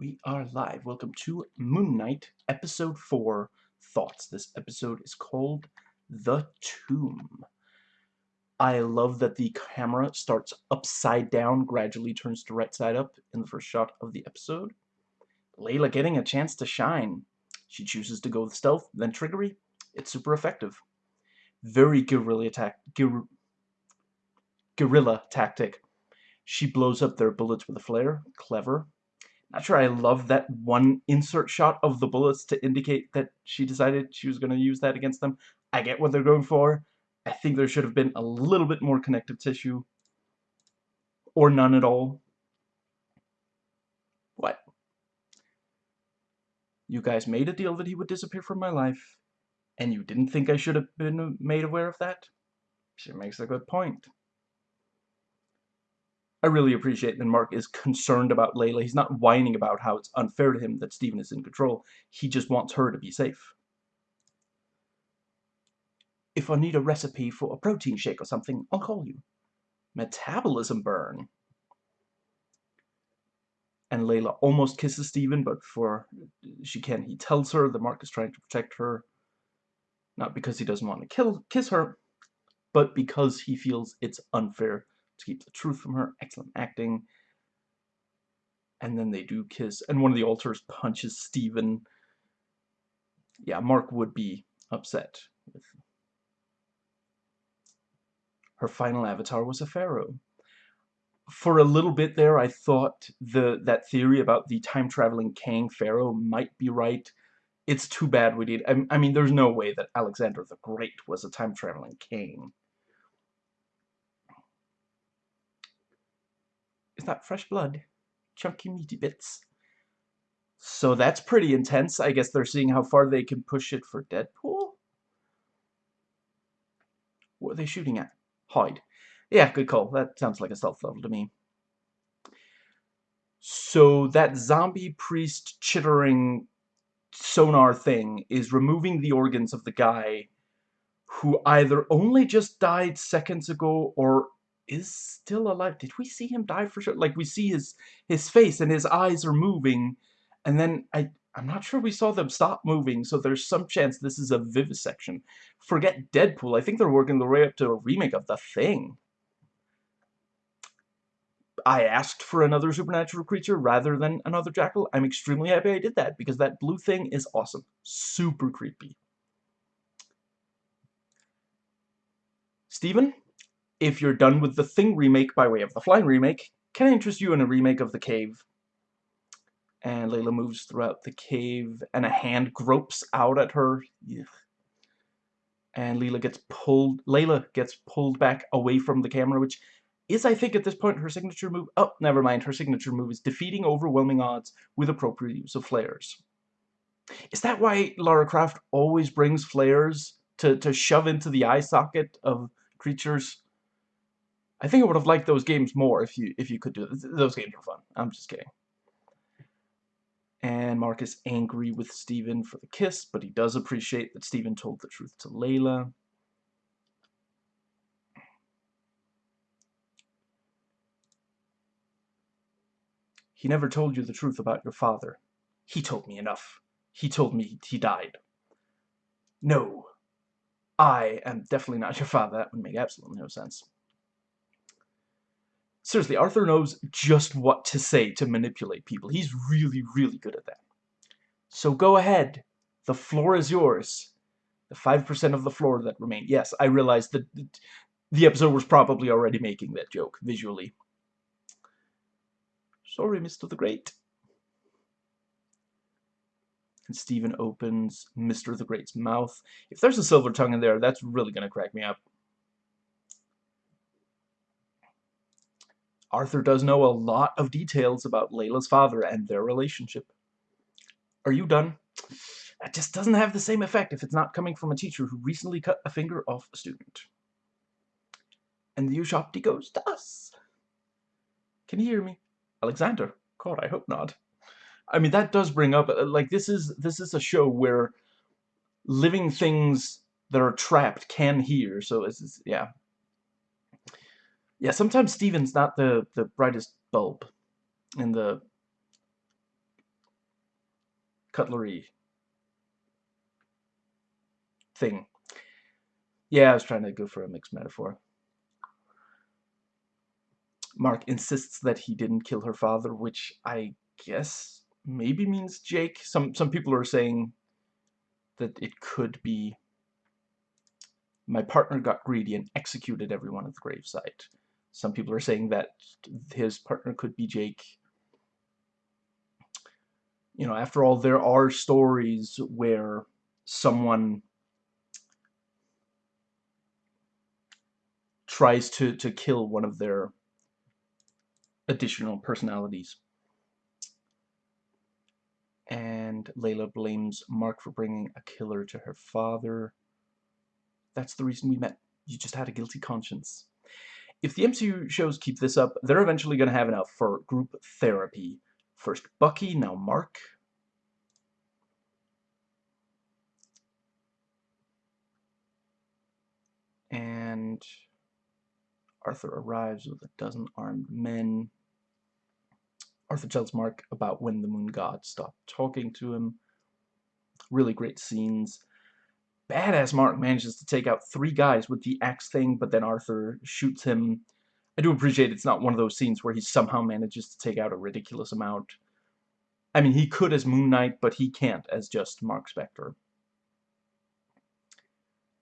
We are live. Welcome to Moon Knight, Episode 4, Thoughts. This episode is called The Tomb. I love that the camera starts upside down, gradually turns to right side up in the first shot of the episode. Layla getting a chance to shine. She chooses to go with stealth, then triggery. It's super effective. Very guerrilla attack, guer guerrilla tactic. She blows up their bullets with a flare. Clever. Not sure I love that one insert shot of the bullets to indicate that she decided she was going to use that against them. I get what they're going for. I think there should have been a little bit more connective tissue. Or none at all. What? You guys made a deal that he would disappear from my life, and you didn't think I should have been made aware of that? She makes a good point. I really appreciate that Mark is concerned about Layla. He's not whining about how it's unfair to him that Steven is in control. He just wants her to be safe. If I need a recipe for a protein shake or something, I'll call you. Metabolism burn. And Layla almost kisses Steven, but for she can, he tells her that Mark is trying to protect her. Not because he doesn't want to kill kiss her, but because he feels it's unfair to keep the truth from her. Excellent acting. And then they do kiss, and one of the alters punches Steven. Yeah, Mark would be upset her final avatar was a pharaoh. For a little bit there, I thought the that theory about the time-traveling Kang pharaoh might be right. It's too bad we did. I, I mean, there's no way that Alexander the Great was a time-traveling king. Is that fresh blood? Chunky meaty bits. So that's pretty intense. I guess they're seeing how far they can push it for Deadpool? What are they shooting at? Hide. Yeah, good call. That sounds like a stealth level to me. So that zombie priest chittering sonar thing is removing the organs of the guy who either only just died seconds ago or is still alive. Did we see him die for sure? Like we see his his face and his eyes are moving, and then I I'm not sure we saw them stop moving. So there's some chance this is a vivisection. Forget Deadpool. I think they're working their way up to a remake of The Thing. I asked for another supernatural creature rather than another jackal. I'm extremely happy I did that because that blue thing is awesome. Super creepy. Steven, if you're done with the Thing remake by way of the Flying remake, can I interest you in a remake of The Cave? And Layla moves throughout the cave, and a hand gropes out at her. And Layla gets pulled. Layla gets pulled back away from the camera, which is, I think, at this point, her signature move. Oh, never mind. Her signature move is defeating overwhelming odds with appropriate use of flares. Is that why Lara Croft always brings flares to, to shove into the eye socket of creatures? I think I would have liked those games more if you if you could do. Those games were fun. I'm just kidding. And Mark is angry with Steven for the kiss, but he does appreciate that Steven told the truth to Layla. He never told you the truth about your father. He told me enough. He told me he died. No. I am definitely not your father. That would make absolutely no sense. Seriously, Arthur knows just what to say to manipulate people. He's really, really good at that. So go ahead. The floor is yours. The 5% of the floor that remain. Yes, I realize that the episode was probably already making that joke visually. Sorry, Mr. the Great. And Steven opens Mr. the Great's mouth. If there's a silver tongue in there, that's really going to crack me up. Arthur does know a lot of details about Layla's father and their relationship. Are you done? That just doesn't have the same effect if it's not coming from a teacher who recently cut a finger off a student. And the Ushabti goes to us. Can you hear me? Alexander? God, I hope not. I mean, that does bring up, uh, like, this is, this is a show where living things that are trapped can hear, so it's, yeah, yeah, sometimes Steven's not the, the brightest bulb in the cutlery thing. Yeah, I was trying to go for a mixed metaphor. Mark insists that he didn't kill her father, which I guess maybe means Jake. Some some people are saying that it could be my partner got greedy and executed everyone at the gravesite. Some people are saying that his partner could be Jake. You know, after all, there are stories where someone tries to, to kill one of their additional personalities. And Layla blames Mark for bringing a killer to her father. That's the reason we met. You just had a guilty conscience. If the MCU shows keep this up, they're eventually going to have enough for group therapy. First Bucky, now Mark. And Arthur arrives with a dozen armed men. Arthur tells Mark about when the moon god stopped talking to him. Really great scenes. Badass Mark manages to take out three guys with the axe thing, but then Arthur shoots him. I do appreciate it's not one of those scenes where he somehow manages to take out a ridiculous amount. I mean, he could as Moon Knight, but he can't as just Mark Spector.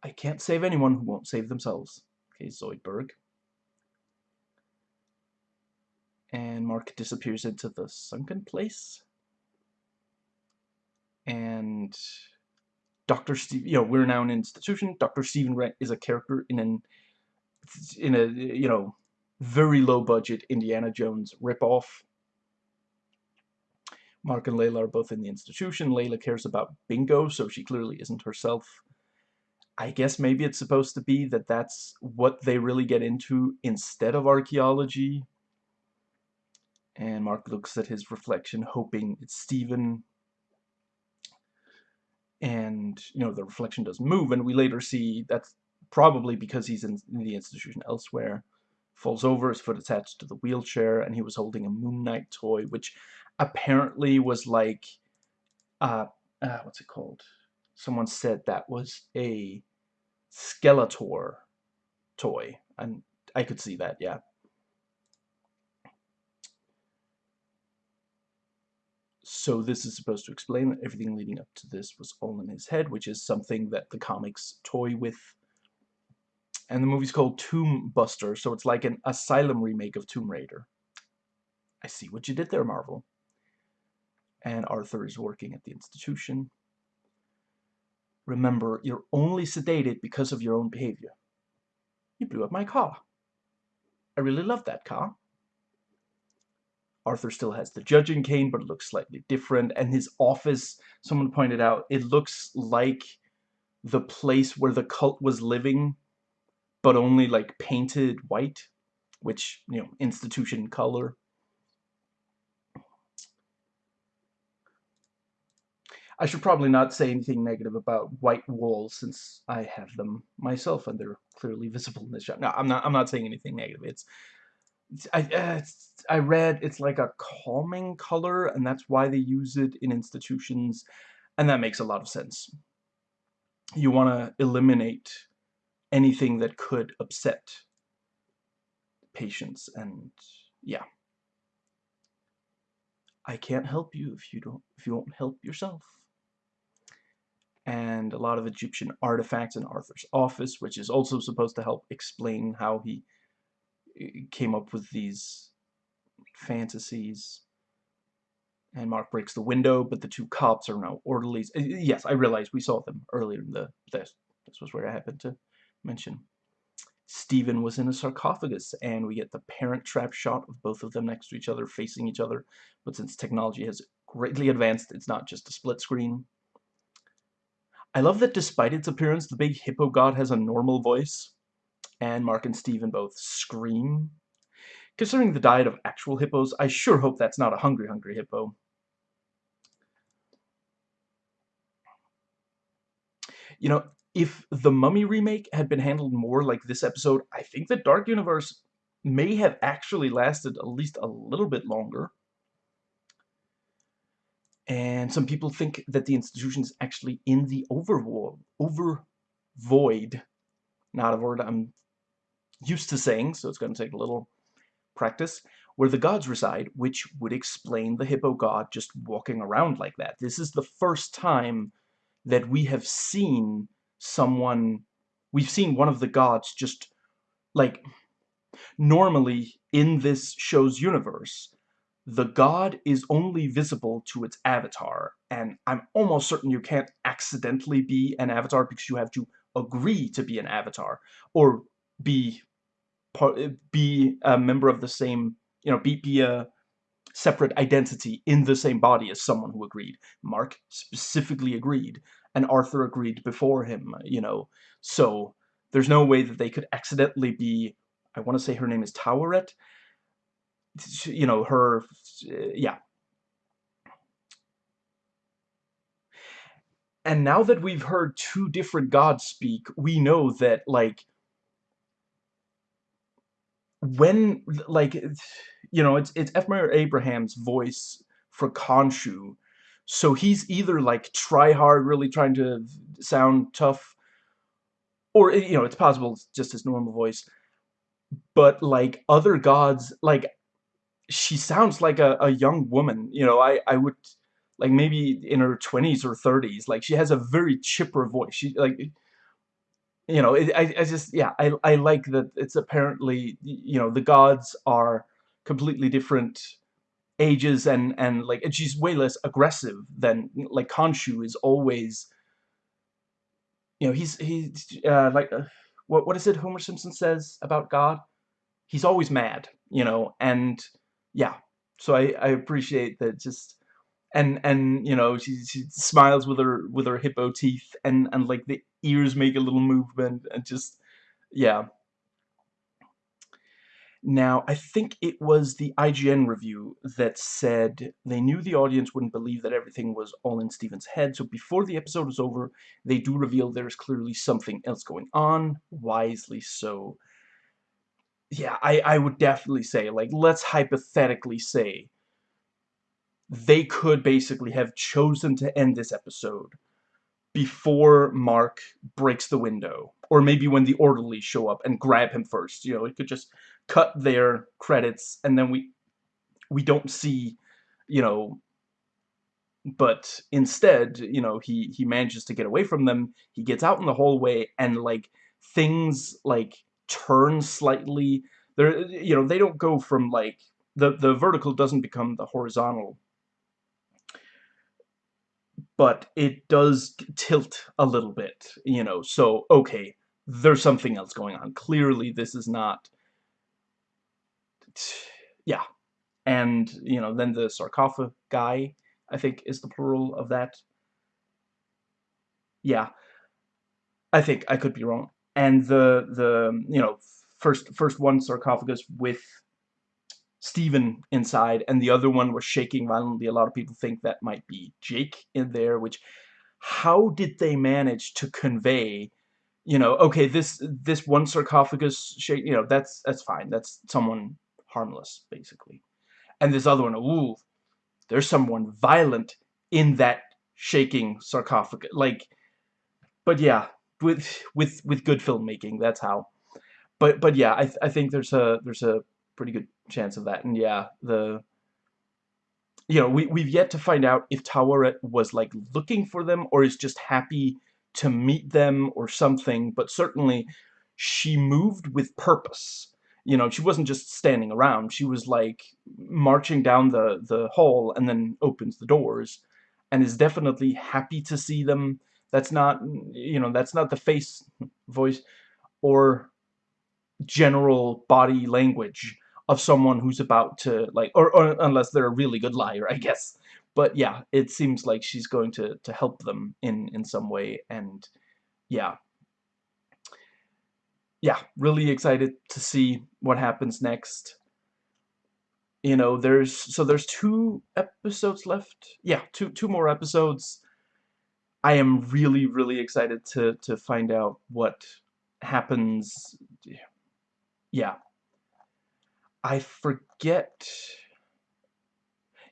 I can't save anyone who won't save themselves. Okay, Zoidberg. And Mark disappears into the sunken place. And Dr. Steve, you know, we're now an institution. Dr. Stephen Grant is a character in an, in a, you know, very low budget Indiana Jones ripoff. Mark and Layla are both in the institution. Layla cares about bingo, so she clearly isn't herself. I guess maybe it's supposed to be that that's what they really get into instead of archaeology. And Mark looks at his reflection, hoping it's Stephen and you know the reflection doesn't move and we later see that's probably because he's in, in, the institution elsewhere falls over his foot attached to the wheelchair and he was holding a moon knight toy which apparently was like uh, uh what's it called? Someone said that was a skeletor toy and i could see that yeah So this is supposed to explain that everything leading up to this was all in his head, which is something that the comics toy with. And the movie's called Tomb Buster, so it's like an Asylum remake of Tomb Raider. I see what you did there, Marvel. And Arthur is working at the institution. Remember, you're only sedated because of your own behavior. You blew up my car. I really love that car. Arthur still has the judging cane, but it looks slightly different. And his office, someone pointed out, it looks like the place where the cult was living, but only like painted white, which, you know, institution color. I should probably not say anything negative about white walls since I have them myself and they're clearly visible in this shot. No, I'm not. I'm not saying anything negative. It's I, uh, I read it's like a calming color, and that's why they use it in institutions, and that makes a lot of sense. You want to eliminate anything that could upset patients, and yeah. I can't help you if you don't if you won't help yourself. And a lot of Egyptian artifacts in Arthur's office, which is also supposed to help explain how he came up with these fantasies. And Mark breaks the window, but the two cops are now orderlies. Uh, yes, I realize we saw them earlier in the this. This was where I happened to mention. Stephen was in a sarcophagus, and we get the parent trap shot of both of them next to each other, facing each other. But since technology has greatly advanced, it's not just a split screen. I love that despite its appearance, the big hippo god has a normal voice and Mark and Steven both scream. Considering the diet of actual hippos, I sure hope that's not a hungry, hungry hippo. You know, if the Mummy remake had been handled more like this episode, I think the Dark Universe may have actually lasted at least a little bit longer. and some people think that the institution is actually in the overvoid, over void, not a word I'm used to saying, so it's going to take a little practice, where the gods reside, which would explain the hippo god just walking around like that. This is the first time that we have seen someone, we've seen one of the gods just, like, normally in this show's universe, the god is only visible to its avatar, and I'm almost certain you can't accidentally be an avatar because you have to agree to be an avatar, or be Eh, be a member of the same, you know, be, be a separate identity in the same body as someone who agreed. Mark specifically agreed, and Arthur agreed before him, you know, so there's no way that they could accidentally be, I want to say her name is Taweret, you know, her, eh, yeah. And now that we've heard two different gods speak, we know that, like, when, like, you know, it's, it's. Murray Abraham's voice for Khonshu, so he's either, like, try hard, really trying to sound tough, or, eh, you know, it's possible it's just his normal voice, but, like, other gods, like, she sounds like a, a young woman. You know, I, I would, like, maybe in her 20s or 30s. Like, she has a very chipper voice. She, like, you know, it, I, I just, yeah, I, I like that it's apparently, you know, the gods are completely different ages and, and like, she's way less aggressive than, like, Khonshu is always, you know, he's, he's, uh, like, uh, what, what is it Homer Simpson says about God? He's always mad, you know, and yeah, so I, I appreciate that just and and you know she, she smiles with her with her hippo teeth and and like the ears make a little movement and just yeah. Now I think it was the IGN review that said they knew the audience wouldn't believe that everything was all in Steven's head. So before the episode was over they do reveal there's clearly something else going on wisely so. Yeah, I, I would definitely say, like, let's hypothetically say they could basically have chosen to end this episode before Mark breaks the window. Or maybe when the orderlies show up and grab him first. You know, it could just cut their credits and then we we don't see, you know, but instead, you know, he, he manages to get away from them. He gets out in the hallway and, like, things, like, turn slightly. They're, you know, they don't go from like the the vertical doesn't become the horizontal, but it does tilt a little bit, you know. So okay, there's something else going on. Clearly, this is not. Yeah, and you know, then the sarcophagus guy, I think, is the plural of that. Yeah, I think I could be wrong and the the you know first first one sarcophagus with Stephen inside and the other one was shaking violently a lot of people think that might be Jake in there which how did they manage to convey you know okay this this one sarcophagus shake you know that's that's fine that's someone harmless basically and this other one ooh there's someone violent in that shaking sarcophagus like but yeah with with with good filmmaking. That's how. But but yeah, I I think there's a there's a pretty good chance of that. And yeah, the you know we we've yet to find out if Taweret was like looking for them or is just happy to meet them or something. But certainly, she moved with purpose. You know, she wasn't just standing around. She was like marching down the the hall and then opens the doors, and is definitely happy to see them that's not, you know, that's not the face voice or general body language of someone who's about to, like, or, or unless they're a really good liar, I guess. But yeah, it seems like she's going to, to help them in, in some way, and yeah. Yeah, really excited to see what happens next. You know, there's, so there's two episodes left. Yeah, two, two more episodes I am really, really excited to, to find out what happens. Yeah. I forget...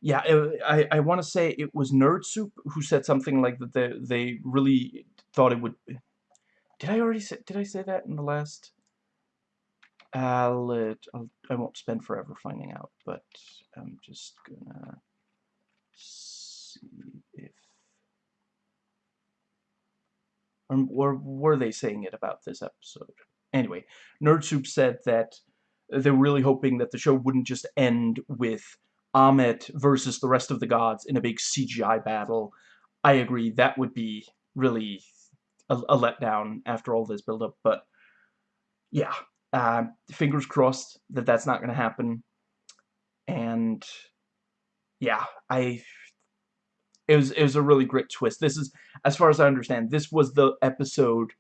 yeah, it, I I want to say it was Nerd Soup who said something like that. They they really thought it would. Did I already say? Did I say that in the last? Uh, I'll, I'll I won't spend forever finding out, but I'm just gonna see if. Or, or were they saying it about this episode? Anyway, Nerd Soup said that they were really hoping that the show wouldn't just end with Ammit versus the rest of the gods in a big CGI battle. I agree, that would be really a, a letdown after all this build-up, but yeah, uh, fingers crossed that that's not going to happen. And yeah, I it was it was a really great twist. This is, as far as I understand, this was the episode.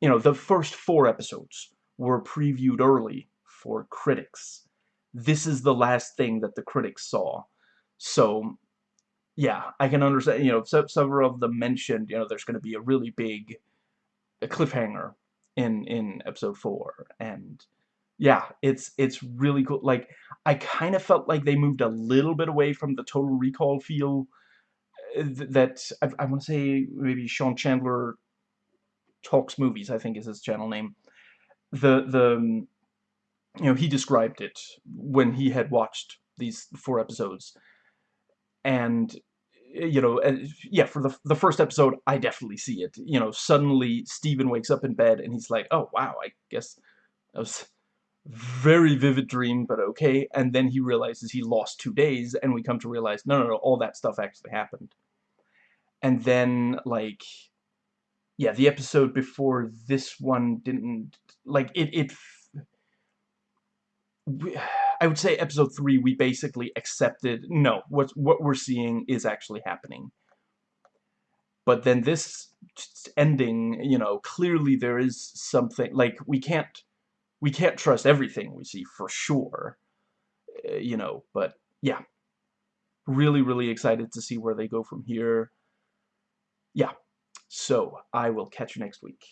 You know, the first four episodes were previewed early for critics, this is the last thing that the critics saw. So, yeah, I can understand, you know, several of them mentioned, you know, there's going to be a really big cliffhanger in in episode 4 and yeah, it's it's really cool. Like I kind of felt like they moved a little bit away from the Total Recall feel uh, that I, I want to say maybe Sean Chandler talks movies. I think is his channel name. The the you know, he described it when he had watched these four episodes. And, you know, yeah, for the, the first episode, I definitely see it. You know, suddenly Steven wakes up in bed and he's like, oh, wow, I guess that was very vivid dream, but okay. And then he realizes he lost two days, and we come to realize, no, no, no, all that stuff actually happened. And then, like, yeah, the episode before this one didn't, like, it, it I would say episode three, we basically accepted, no, what, what we're seeing is actually happening. But then this ending, you know, clearly there is something, like, we can't, we can't trust everything we see for sure, uh, you know, but yeah. Really, really excited to see where they go from here. Yeah. So, I will catch you next week.